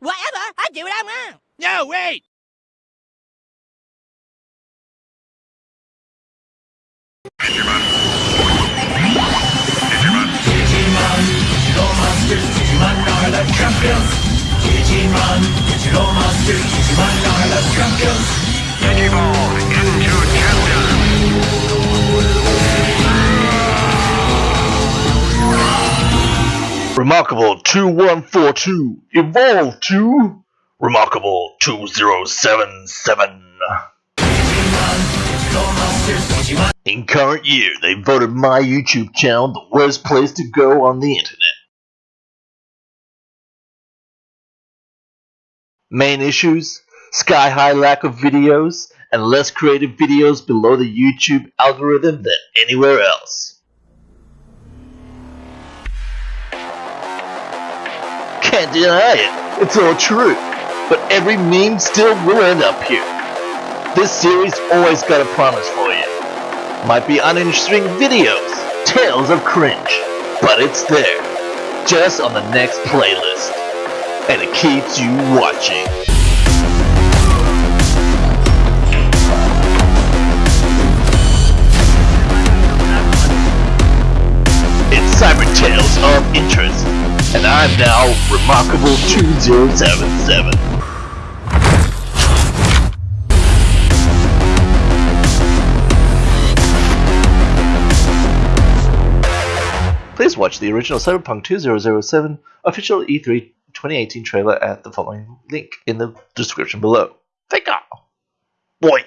Whatever, I do what I want. No, wait! Digimon, digital monsters, Digimon are the champions. Digimon, digital monsters, Digimon are Remarkable 2142 evolved to Remarkable 2077. Digital monsters, Digimon. In current year, they voted my YouTube channel the worst place to go on the internet. Main issues sky high lack of videos and less creative videos below the YouTube algorithm than anywhere else. Can't deny it, it's all true. But every meme still will end up here. This series always got a promise for you. Might be uninteresting videos, tales of cringe, but it's there, just on the next playlist. And it keeps you watching. It's Cyber Tales of Interest, and I'm now Remarkable 2077. Please watch the original Cyberpunk 2077 official E E3 2018 trailer at the following link in the description below. Take you. Boy.